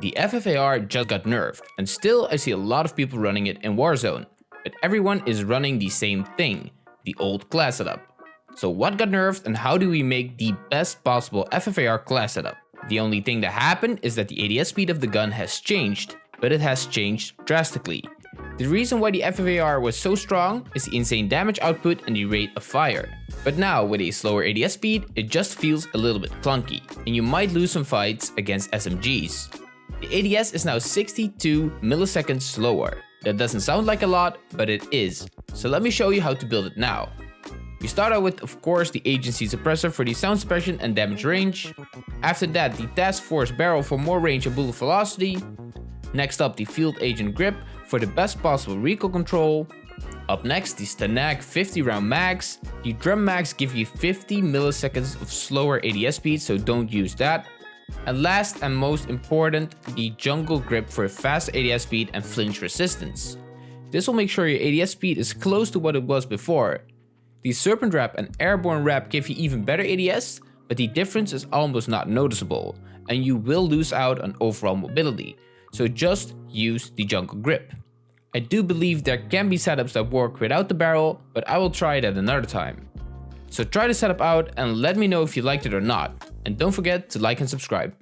The FFAR just got nerfed, and still I see a lot of people running it in Warzone, but everyone is running the same thing, the old class setup. So what got nerfed and how do we make the best possible FFAR class setup? The only thing that happened is that the ADS speed of the gun has changed, but it has changed drastically. The reason why the FFAR was so strong is the insane damage output and the rate of fire. But now with a slower ADS speed, it just feels a little bit clunky, and you might lose some fights against SMGs. The ADS is now 62 milliseconds slower. That doesn't sound like a lot, but it is. So let me show you how to build it now. We start out with, of course, the agency suppressor for the sound suppression and damage range. After that, the task force barrel for more range and bullet velocity. Next up, the field agent grip for the best possible recoil control. Up next, the STANAG 50 round mags. The drum mags give you 50 milliseconds of slower ADS speed, so don't use that. And last and most important, the jungle grip for fast ADS speed and flinch resistance. This will make sure your ADS speed is close to what it was before. The serpent wrap and airborne wrap give you even better ADS, but the difference is almost not noticeable, and you will lose out on overall mobility, so just use the jungle grip. I do believe there can be setups that work without the barrel, but I will try it at another time. So try the setup out and let me know if you liked it or not. And don't forget to like and subscribe.